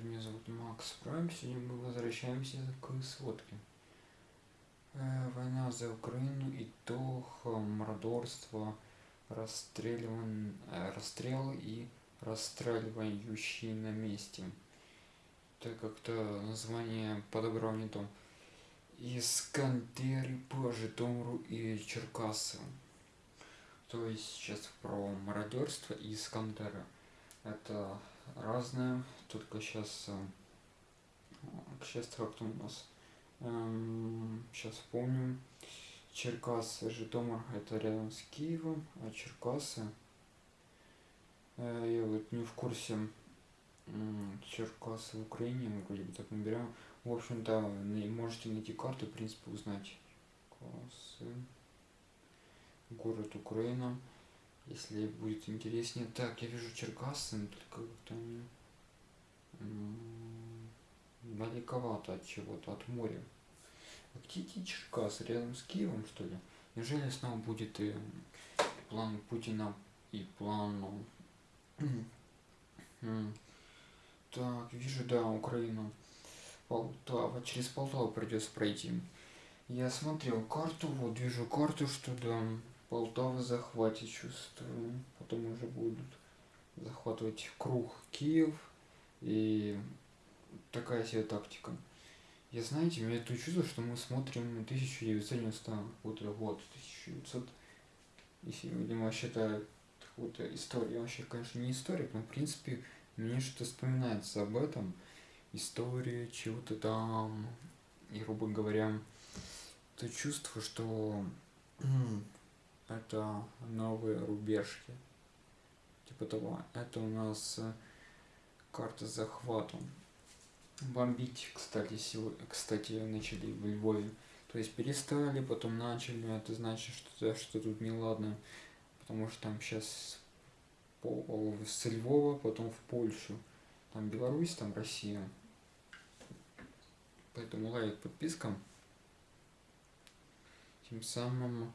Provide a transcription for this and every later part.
привет, меня зовут Макс Прайм. Сегодня мы возвращаемся к сводке. Э, война за Украину, итог, мордорство, расстреливан, э, расстрел и расстреливающий на месте. Так как-то название подобрал не то. Искандеры по Житомиру и Черкасы. То есть сейчас про мародерство и Искандера. Это разное, только сейчас, сейчас как-то у нас, эм, сейчас помню, Черкасы, Житомир, это рядом с Киевом, а Черкасы, э, я вот не в курсе, Черкасы в Украине, вроде бы так набираем. В общем-то, можете найти карту, в принципе, узнать. Черкасы, город Украина если будет интереснее. Так, я вижу Черкассы, но только они далековато от чего-то, от моря. А где эти Черкасы? Рядом с Киевом, что ли? Неужели снова будет и план Путина, и план... Так, вижу, да, Украину. Полтава. Через Полтаву придется пройти. Я смотрел карту, вот вижу карту, что да, Полтава захватит, чувствую. Потом уже будут захватывать круг Киев. И такая себе тактика. Я, знаете, меня это чувство, что мы смотрим 1990 год, год 1900, если, видимо, считают какую-то историю. Вообще, конечно, не историк, но, в принципе, мне что-то вспоминается об этом. История чего-то там. И, грубо говоря, то чувство, что это новые рубежки. Типа того. Это у нас э, карта с захватом. Бомбить, кстати, сегодня, кстати, начали в Львове. То есть перестали, потом начали. Это значит, что, что тут неладно. Потому что там сейчас по, с Львова, потом в Польшу. Там Беларусь, там Россия. Поэтому лайк, подписка. Тем самым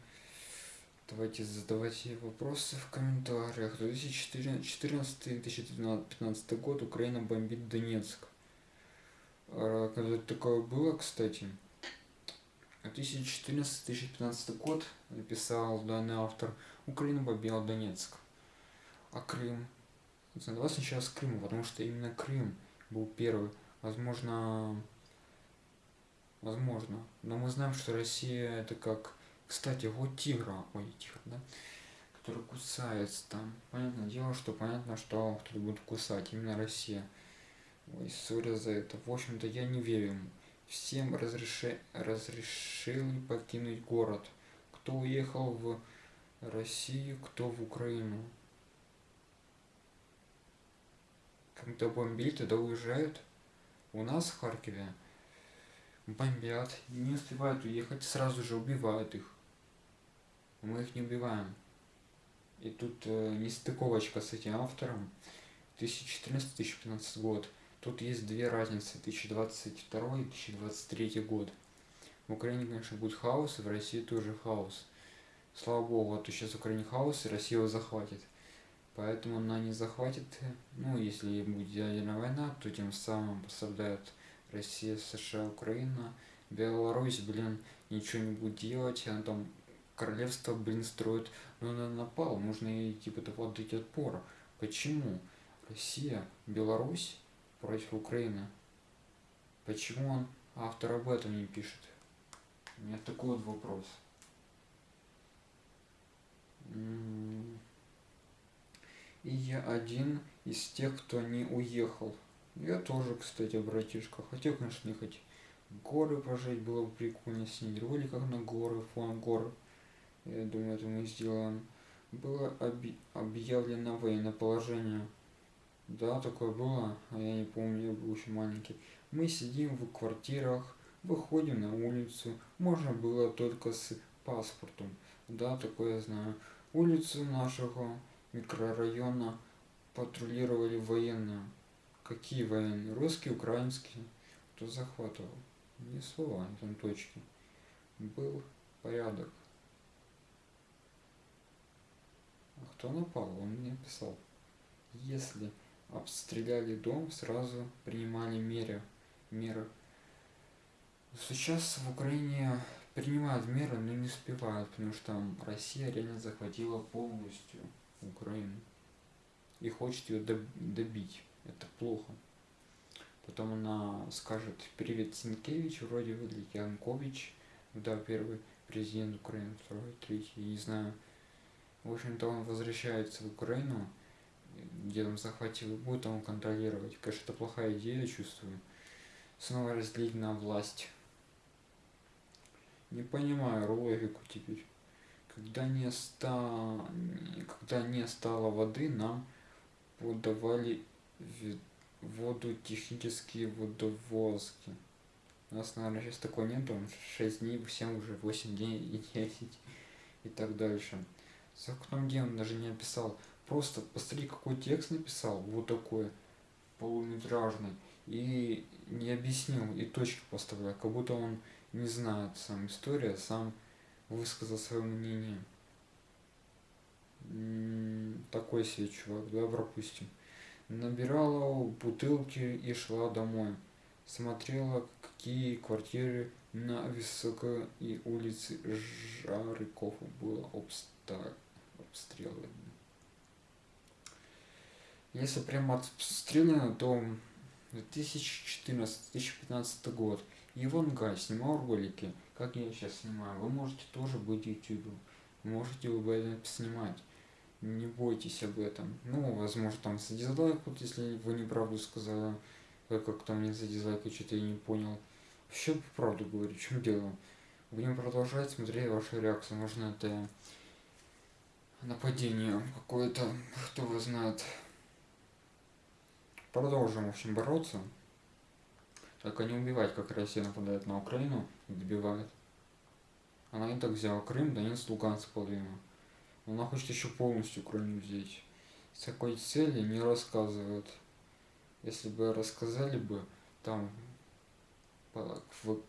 Давайте задавайте вопросы в комментариях. 2014-2015 год Украина бомбит Донецк. А, когда такое было, кстати, 2014-2015 год написал данный автор Украина бомбила Донецк. А Крым? Давай сначала с Крыма, потому что именно Крым был первый. Возможно, возможно. Но мы знаем, что Россия это как кстати, вот тигра, ой, тигр, да, который кусается там. Понятное дело, что понятно, что кто-то будет кусать, именно Россия. Ой, сори за это. В общем-то, я не верю ему. Всем разреши... разрешили покинуть город. Кто уехал в Россию, кто в Украину. Когда бомбили, тогда уезжают. У нас в Харькове бомбят, не успевают уехать, сразу же убивают их мы их не убиваем. И тут э, нестыковочка с этим автором. 2014-2015 год. Тут есть две разницы, 2022 и 2023 год. В Украине, конечно, будет хаос, и в России тоже хаос. Слава богу, а то сейчас в Украине хаос, и Россия его захватит. Поэтому она не захватит, ну, если будет ядерная война, то тем самым пострадает Россия, США, Украина. Беларусь, блин, ничего не будет делать, она там королевство, блин, строит, но ну, он напал, нужно ей типа того отдать отпор. Почему Россия, Беларусь против Украины? Почему он автор об этом не пишет? У меня такой вот вопрос. И я один из тех, кто не уехал. Я тоже, кстати, братишка. Хотел, конечно, не хоть горы пожить, было бы прикольно снять ролик как на горы, фон горы я думаю, это мы сделаем, было оби объявлено военное положение. Да, такое было, а я не помню, я был еще маленький. Мы сидим в квартирах, выходим на улицу, можно было только с паспортом. Да, такое я знаю. Улицу нашего микрорайона патрулировали военные. Какие военные? Русские, украинские. Кто захватывал? Не слова, там точки. Был порядок. Кто напал? Он мне писал. Если обстреляли дом, сразу принимали меры. меры. Сейчас в Украине принимают меры, но не успевают, потому что Россия реально захватила полностью Украину и хочет ее добить. Это плохо. Потом она скажет привет Синкевич, вроде выглядит Янкович, да, первый президент Украины, второй, третий, не знаю. В общем-то он возвращается в Украину, где он захватил, будет он контролировать. Конечно, это плохая идея, чувствую. Снова разделить на власть. Не понимаю логику теперь. Когда не, ста... Когда не стало воды, нам подавали воду технические водовозки. У нас, наверное, сейчас такого нет, он 6 дней, 7 уже, 8 дней и 10 и так дальше. За окном где он даже не описал. Просто посмотри, какой текст написал, вот такой, полуметражный, и не объяснил, и точки поставил, как будто он не знает сам история, а сам высказал свое мнение. Такой себе чувак, да, пропустим набирала бутылки и шла домой. Смотрела, какие квартиры на Высокой и улице Жарыкова было обстреляно. Если прямо обстреляно, то 2014-2015 год. Иван Гай снимал ролики, как я сейчас снимаю. Вы можете тоже быть ютубом. Можете вы это снимать не бойтесь об этом. Ну, возможно, там за дизлайк, вот если вы неправду сказали, как там мне за дизлайк, что-то я не понял. Вообще правду говорю, чем дело. Будем продолжать смотреть ваши реакции. Можно это нападение какое-то, кто его знает. Продолжим, в общем, бороться. Только не убивать, как Россия нападает на Украину и добивает. Она и так взяла Крым, Донецк, Луганск половину. Она хочет еще полностью Украину взять. С такой цели не рассказывают. Если бы рассказали бы там в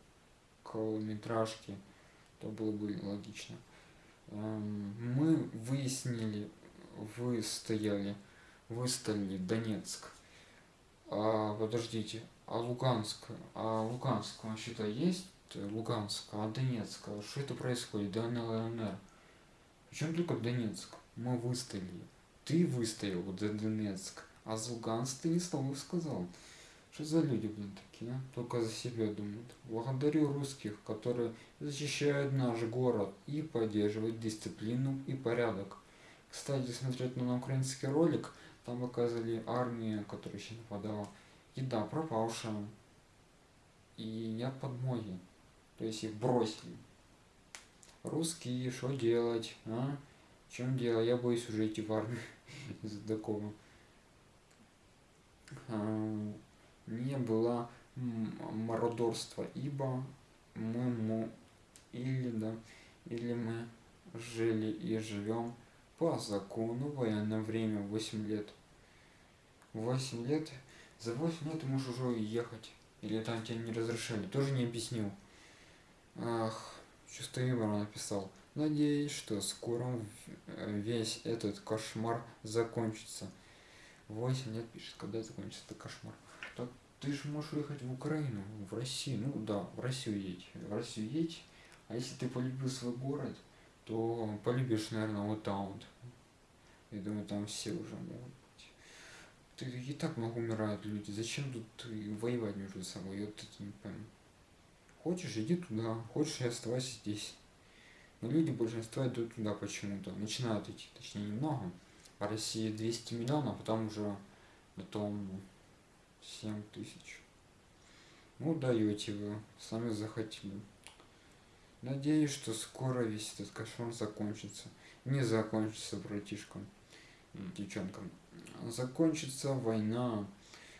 короткометражке, то было бы логично. Эм, мы выяснили, вы стояли, выставили Донецк. А, подождите, а Луганск, а Луганск вообще-то есть Луганск, а Донецк, а что это происходит? ДНР, ЛНР. Причем только Донецк. Мы выстояли. Ты выстоял Донецк, а за Луганск ты не слова сказал. Что за люди, блин, такие, а? Только за себя думают. Благодарю русских, которые защищают наш город и поддерживают дисциплину и порядок. Кстати, смотреть на украинский ролик, там показывали армию, которая еще нападала. Еда пропавшая. И нет подмоги. То есть их бросили. Русские, что делать, а? В чем дело? Я боюсь уже идти в армию из-за такого. Не было мародерства, ибо мы, мы или да, или мы жили и живем по закону военное время 8 лет. 8 лет, за 8 лет ты можешь уже уехать. Или там тебе не разрешали, тоже не объяснил. Ах, Чувство юмора написал. Надеюсь, что скоро весь этот кошмар закончится. 8 лет пишет, когда закончится этот кошмар. Ты же можешь уехать в Украину, в Россию. Ну да, в Россию едь. В Россию едь. А если ты полюбил свой город, то полюбишь, наверное, вот там. Я думаю, там все уже могут быть. Ты и так много умирают люди. Зачем тут воевать между собой? Я вот это не пойму. Хочешь, иди туда, хочешь, оставайся здесь. Но люди большинство идут туда почему-то. Начинают идти, точнее немного. В России 200 миллионов, а потом уже потом 7 тысяч. Ну, даете вы, сами захотели. Надеюсь, что скоро весь этот кошмар закончится. Не закончится, братишкам девчонкам. Закончится война.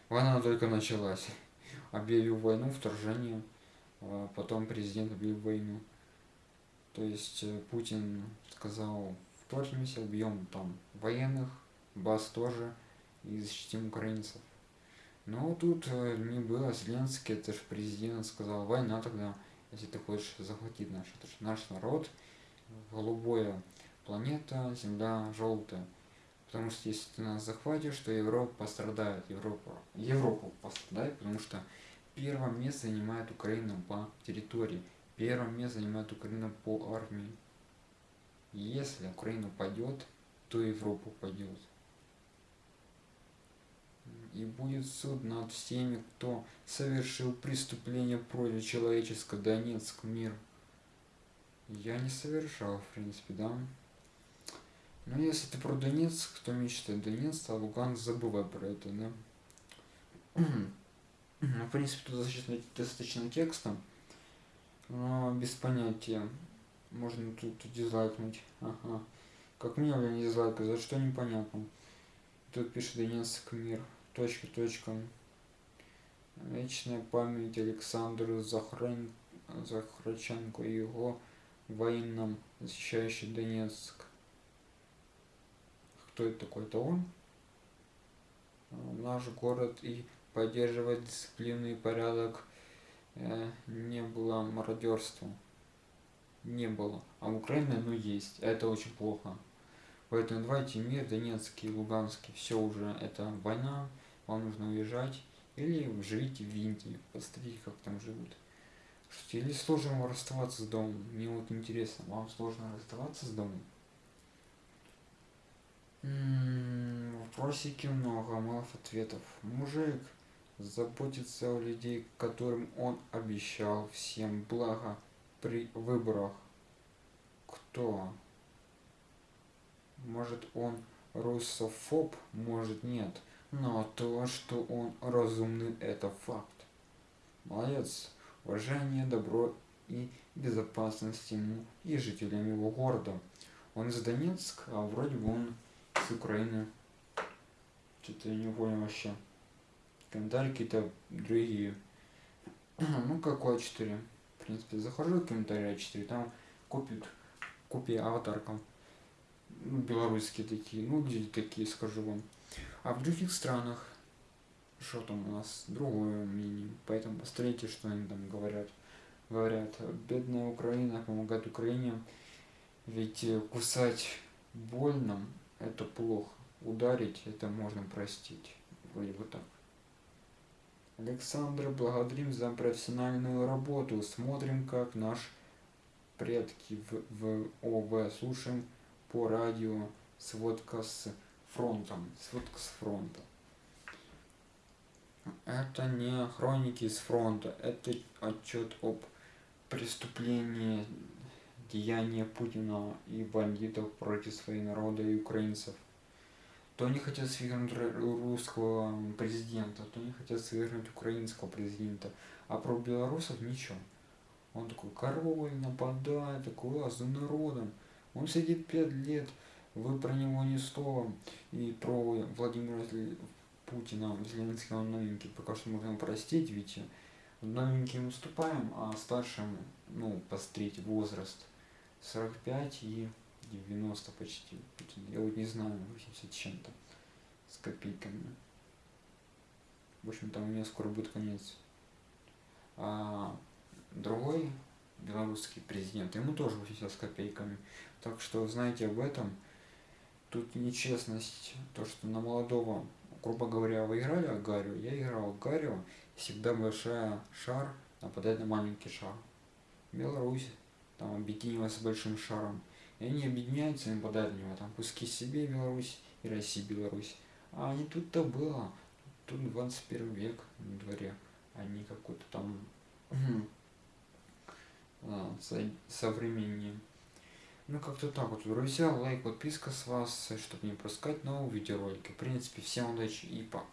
Война только началась. Объявил войну, вторжение. А потом президент объявил войну. То есть э, Путин сказал, вторгнемся, убьем там военных, баз тоже, и защитим украинцев. Но тут э, не было, Зеленский, это же президент, сказал, война тогда, если ты хочешь захватить наш, это же наш народ, голубая планета, земля желтая. Потому что если ты нас захватишь, то Европа пострадает. Европа, Европа пострадает, потому что первое место занимает Украина по территории. Первое место занимает Украина по армии. Если Украина пойдет, то Европа пойдет. И будет суд над всеми, кто совершил преступление против человеческого Донецк мир. Я не совершал, в принципе, да. Но если ты про Донецк, то мечтай Донецк, а Луганск забывай про это, да. ну, в принципе, тут достаточно, достаточно текста, но без понятия. Можно тут дизлайкнуть. Ага. Как мне, блин, дизлайк, за что непонятно. Тут пишет Донецк мир. Точка, точка. Вечная память Александру Захран... Захраченко и его воинам, защищающий Донецк. Кто это такой? Это он? Наш город и поддерживать дисциплину и порядок э, не было мародерства. Не было. А в Украине оно есть. Это очень плохо. Поэтому давайте мир, Донецкий, Луганский, все уже, это война, вам нужно уезжать. Или живите в Индии, посмотрите, как там живут. Или сложно расставаться с домом? Мне вот интересно, вам сложно расставаться с домом? М-м, вопросики много, мало ответов. Мужик заботится о людей, которым он обещал всем благо при выборах. Кто? Может он русофоб, может нет. Но то, что он разумный, это факт. Молодец уважение, добро и безопасность ему и жителям его города. Он из Донецка, а вроде бы он с Украины. Что-то я не понял вообще. Комментарии какие-то другие. ну, какой 4 В принципе, захожу в комментарии 4 там купят, купи аватарка. Ну, белорусские такие, ну, где такие, скажу вам. А в других странах что там у нас другое мнение. Поэтому посмотрите, что они там говорят. Говорят, бедная Украина помогает Украине, ведь э, кусать больно – это плохо. Ударить – это можно простить. Вроде бы так. Александр, благодарим за профессиональную работу. Смотрим, как наш предки в, в ОВ. Слушаем по радио сводка с фронтом. Сводка с фронта. Это не хроники с фронта, это отчет об преступлении деяния Путина и бандитов против своего народа и украинцев. То они хотят свергнуть русского президента, то они хотят свергнуть украинского президента, а про белорусов ничего. Он такой король, нападает, такой а за народом. Он сидит пять лет, вы про него ни слова. И про Владимира Путина, Зеленского новенький, пока что можно простить, ведь новеньким уступаем, а старшим, ну, пострить возраст 45 и 90 почти. Я вот не знаю, 80 чем-то с копейками. В общем, там у меня скоро будет конец. А другой белорусский президент, ему тоже 80 с копейками. Так что знаете об этом. Тут нечестность, то, что на молодого грубо говоря, вы играли Агарию, я играл Агарию, всегда большая шар нападает на маленький шар. Беларусь там объединилась с большим шаром. И они объединяются и нападают на него. Там куски себе Беларусь и Россия Беларусь. А не тут-то было. Тут 21 век на дворе, а не какой-то там а, современнее. Ну, как-то так вот, друзья. Лайк, подписка с вас, чтобы не пропускать новые видеоролики. В принципе, всем удачи и пока.